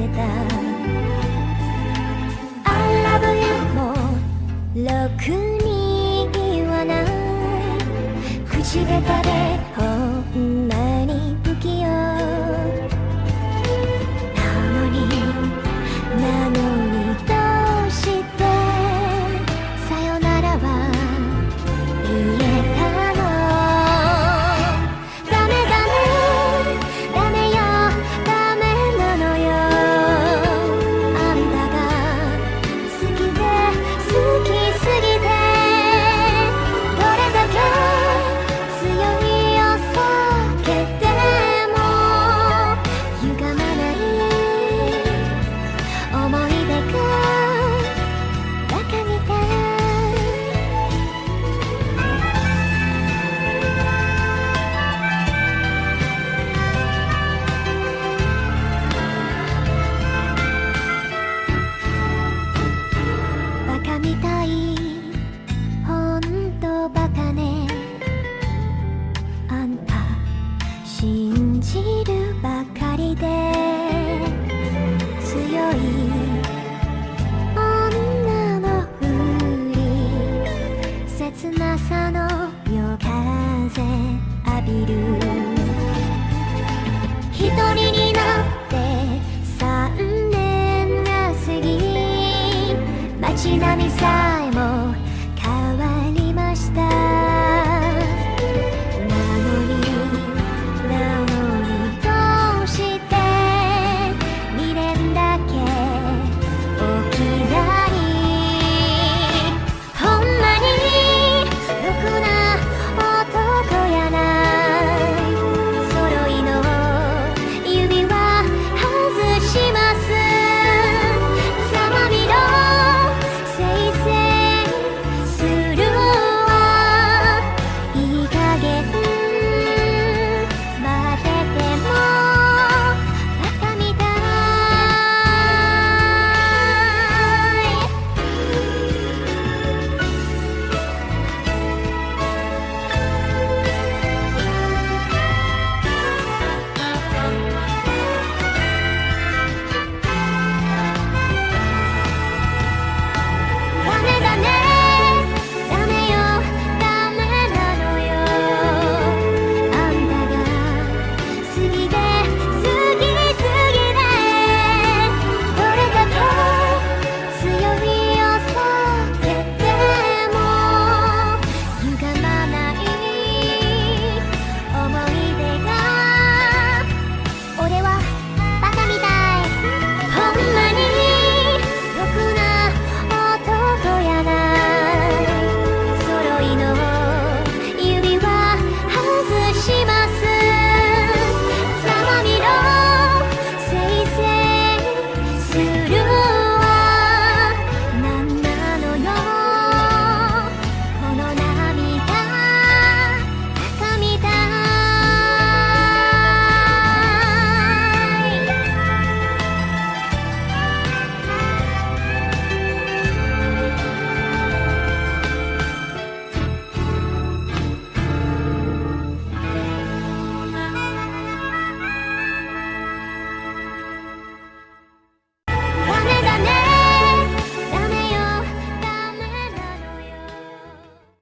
せた。I love you もろくに言わない。口下手で本音切なさの夜風浴びる。一人になって